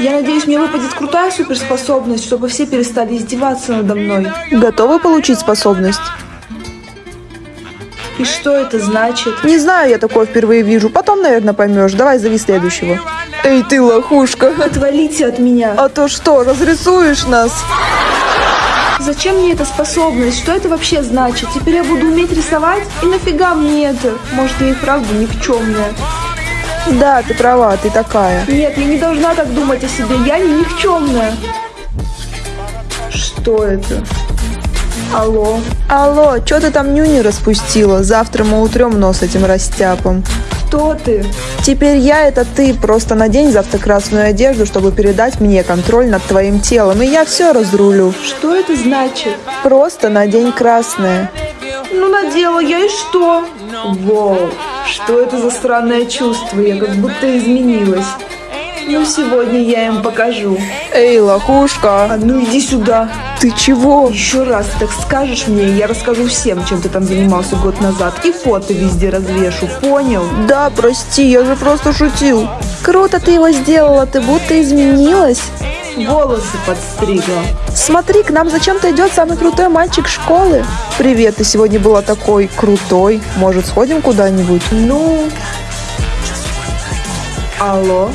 Я надеюсь, мне выпадет крутая суперспособность, чтобы все перестали издеваться надо мной. Готовы получить способность? И что это значит? Не знаю, я такое впервые вижу. Потом, наверное, поймешь. Давай зови следующего. Эй, ты лохушка. Отвалите от меня. А то что, разрисуешь нас? Зачем мне эта способность? Что это вообще значит? Теперь я буду уметь рисовать? И нафига мне это? Может, я и правда никчемная? Да, ты права, ты такая. Нет, я не должна так думать о себе. Я не никчемная. Что это? Алло? Алло, что ты там нюни распустила? Завтра мы утрем нос этим растяпом. Кто ты? Теперь я это ты. Просто надень завтра красную одежду, чтобы передать мне контроль над твоим телом, и я все разрулю. Что это значит? Просто надень красное. Ну, надела я и что? Вау, что это за странное чувство? Я как будто изменилась. Ну, сегодня я им покажу. Эй, лохушка. А ну иди сюда. Ты чего? Еще раз так скажешь мне, я расскажу всем, чем ты там занимался год назад. И фото везде развешу, понял? Да, прости, я же просто шутил. Круто ты его сделала, ты будто изменилась. Волосы подстригла. Смотри, к нам зачем-то идет самый крутой мальчик школы. Привет, ты сегодня была такой крутой. Может, сходим куда-нибудь? Ну... Алло?